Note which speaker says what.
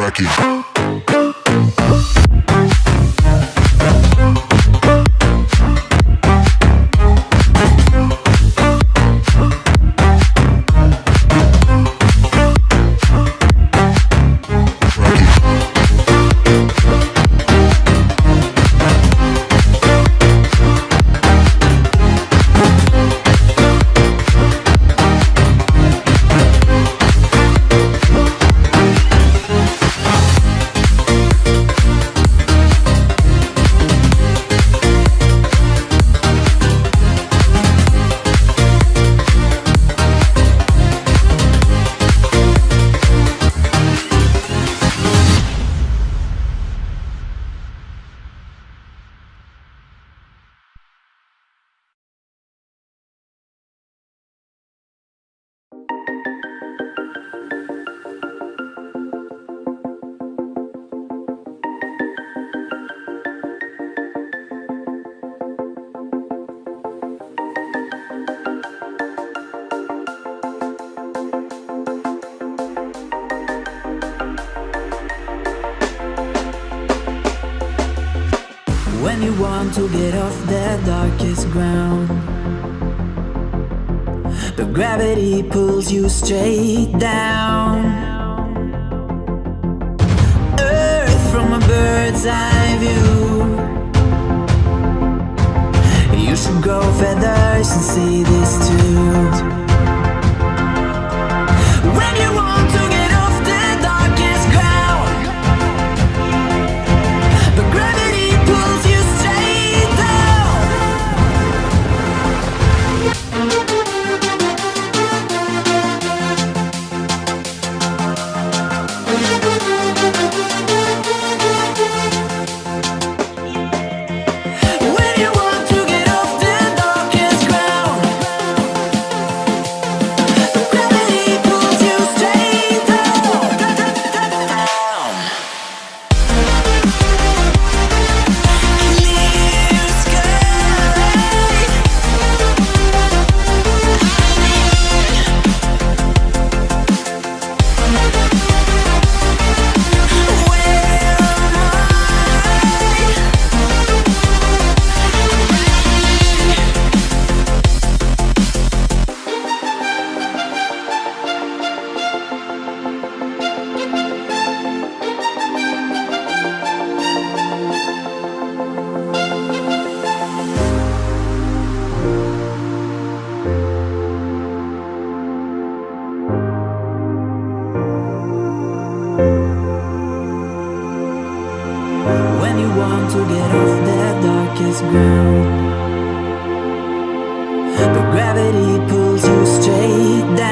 Speaker 1: cracking. To get off the darkest ground But gravity pulls you straight down. Earth from a bird's eye view. You should grow feathers and see this too When you want to get off the darkest ground But gravity pulls you straight down.